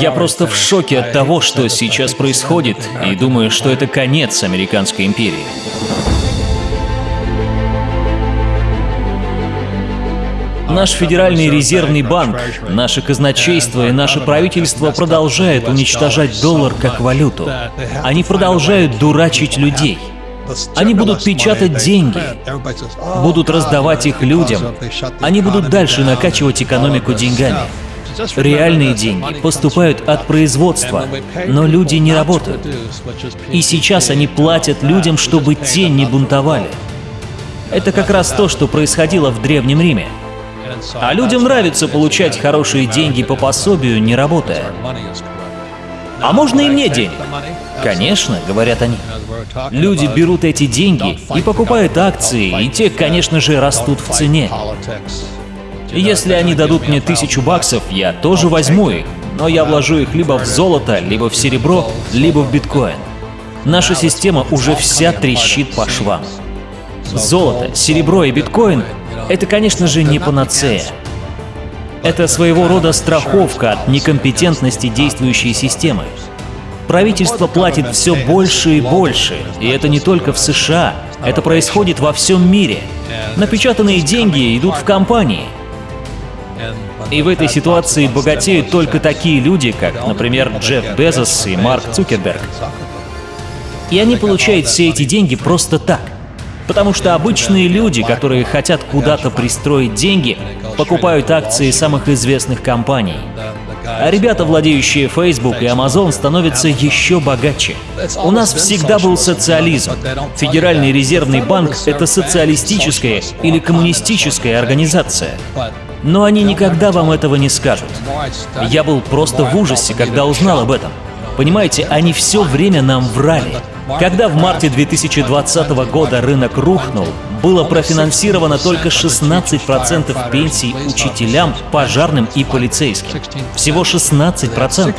Я просто в шоке от того, что сейчас происходит, и думаю, что это конец американской империи. Наш Федеральный резервный банк, наше казначейство и наше правительство продолжают уничтожать доллар как валюту. Они продолжают дурачить людей. Они будут печатать деньги, будут раздавать их людям. Они будут дальше накачивать экономику деньгами. Реальные деньги поступают от производства, но люди не работают. И сейчас они платят людям, чтобы те не бунтовали. Это как раз то, что происходило в Древнем Риме. А людям нравится получать хорошие деньги по пособию, не работая. А можно и мне денег? Конечно, говорят они. Люди берут эти деньги и покупают акции, и те, конечно же, растут в цене. Если они дадут мне тысячу баксов, я тоже возьму их, но я вложу их либо в золото, либо в серебро, либо в биткоин. Наша система уже вся трещит по швам. Золото, серебро и биткоин — это, конечно же, не панацея. Это своего рода страховка от некомпетентности действующей системы. Правительство платит все больше и больше, и это не только в США, это происходит во всем мире. Напечатанные деньги идут в компании. И в этой ситуации богатеют только такие люди, как, например, Джефф Безос и Марк Цукерберг. И они получают все эти деньги просто так. Потому что обычные люди, которые хотят куда-то пристроить деньги, покупают акции самых известных компаний. А ребята, владеющие Facebook и Amazon, становятся еще богаче. У нас всегда был социализм. Федеральный резервный банк — это социалистическая или коммунистическая организация. Но они никогда вам этого не скажут. Я был просто в ужасе, когда узнал об этом. Понимаете, они все время нам врали. Когда в марте 2020 года рынок рухнул, было профинансировано только 16% пенсий учителям, пожарным и полицейским. Всего 16%.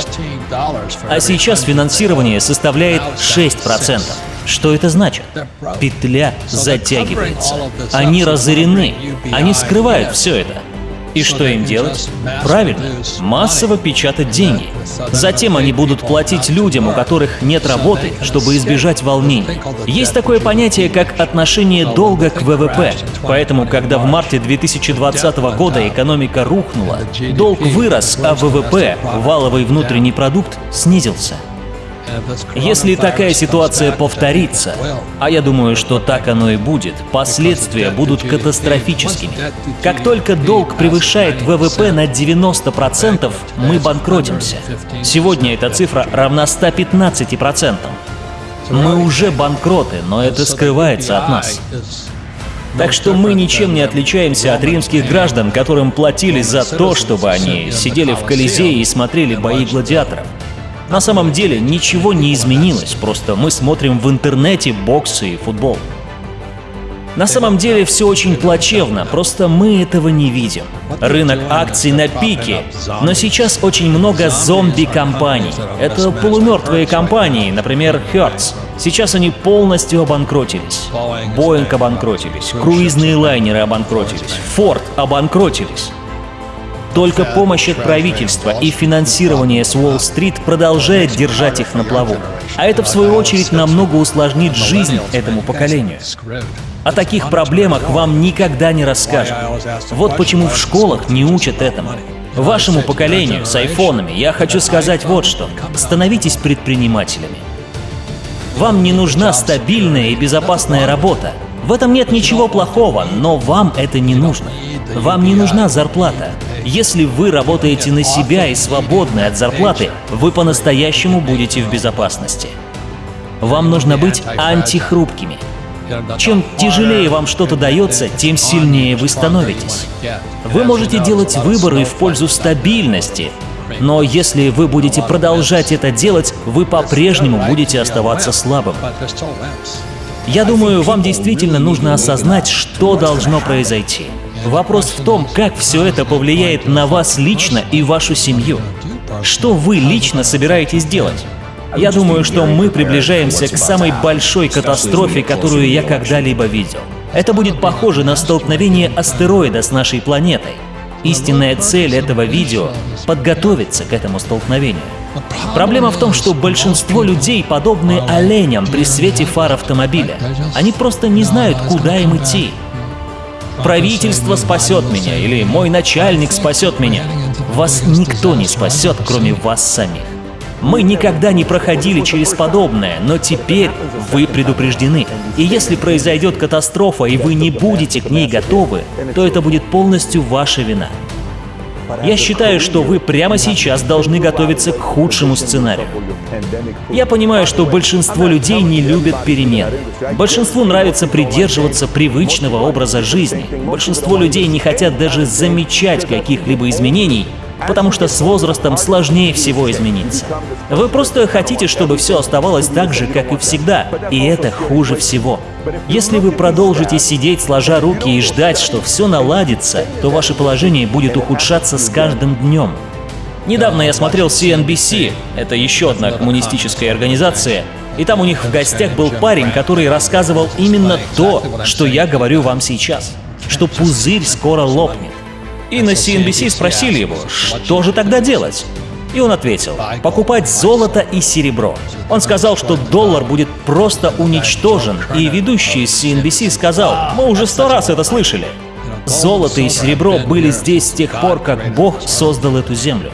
А сейчас финансирование составляет 6%. Что это значит? Петля затягивается. Они разорены. Они скрывают все это. И что им делать? Правильно, массово печатать деньги. Затем они будут платить людям, у которых нет работы, чтобы избежать волнений. Есть такое понятие, как отношение долга к ВВП. Поэтому, когда в марте 2020 года экономика рухнула, долг вырос, а ВВП, валовый внутренний продукт, снизился. Если такая ситуация повторится, а я думаю, что так оно и будет, последствия будут катастрофическими. Как только долг превышает ВВП на 90%, мы банкротимся. Сегодня эта цифра равна 115%. Мы уже банкроты, но это скрывается от нас. Так что мы ничем не отличаемся от римских граждан, которым платили за то, чтобы они сидели в Колизее и смотрели бои гладиаторов. На самом деле ничего не изменилось, просто мы смотрим в интернете боксы и футбол. На самом деле все очень плачевно, просто мы этого не видим. Рынок акций на пике, но сейчас очень много зомби-компаний. Это полумертвые компании, например, Hertz. Сейчас они полностью обанкротились. Boeing обанкротились, круизные лайнеры обанкротились, Ford обанкротились. Только помощь от правительства и финансирование с Уолл-стрит продолжает держать их на плаву. А это, в свою очередь, намного усложнит жизнь этому поколению. О таких проблемах вам никогда не расскажут. Вот почему в школах не учат этому. Вашему поколению с айфонами я хочу сказать вот что. Становитесь предпринимателями. Вам не нужна стабильная и безопасная работа. В этом нет ничего плохого, но вам это не нужно. Вам не нужна зарплата. Если вы работаете на себя и свободны от зарплаты, вы по-настоящему будете в безопасности. Вам нужно быть антихрупкими. Чем тяжелее вам что-то дается, тем сильнее вы становитесь. Вы можете делать выборы в пользу стабильности, но если вы будете продолжать это делать, вы по-прежнему будете оставаться слабым. Я думаю, вам действительно нужно осознать, что должно произойти. Вопрос в том, как все это повлияет на вас лично и вашу семью. Что вы лично собираетесь делать? Я думаю, что мы приближаемся к самой большой катастрофе, которую я когда-либо видел. Это будет похоже на столкновение астероида с нашей планетой. Истинная цель этого видео — подготовиться к этому столкновению. Проблема в том, что большинство людей подобны оленям при свете фар автомобиля. Они просто не знают, куда им идти. Правительство спасет меня или мой начальник спасет меня. Вас никто не спасет, кроме вас самих. Мы никогда не проходили через подобное, но теперь вы предупреждены. И если произойдет катастрофа, и вы не будете к ней готовы, то это будет полностью ваша вина. Я считаю, что вы прямо сейчас должны готовиться к худшему сценарию. Я понимаю, что большинство людей не любят перемен. Большинству нравится придерживаться привычного образа жизни. Большинство людей не хотят даже замечать каких-либо изменений, потому что с возрастом сложнее всего измениться. Вы просто хотите, чтобы все оставалось так же, как и всегда, и это хуже всего. Если вы продолжите сидеть сложа руки и ждать, что все наладится, то ваше положение будет ухудшаться с каждым днем. Недавно я смотрел CNBC, это еще одна коммунистическая организация, и там у них в гостях был парень, который рассказывал именно то, что я говорю вам сейчас, что пузырь скоро лопнет. И на CNBC спросили его, что же тогда делать? И он ответил, покупать золото и серебро. Он сказал, что доллар будет просто уничтожен, и ведущий CNBC сказал, мы уже сто раз это слышали. Золото и серебро были здесь с тех пор, как Бог создал эту землю.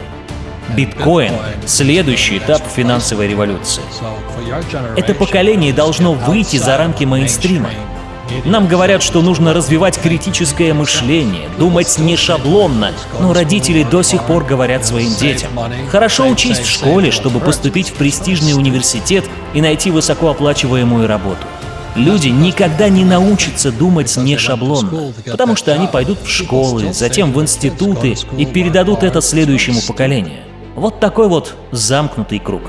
Биткоин — следующий этап финансовой революции. Это поколение должно выйти за рамки мейнстрима. Нам говорят, что нужно развивать критическое мышление, думать не шаблонно, но родители до сих пор говорят своим детям. Хорошо учись в школе, чтобы поступить в престижный университет и найти высокооплачиваемую работу. Люди никогда не научатся думать не шаблонно, потому что они пойдут в школы, затем в институты и передадут это следующему поколению. Вот такой вот замкнутый круг.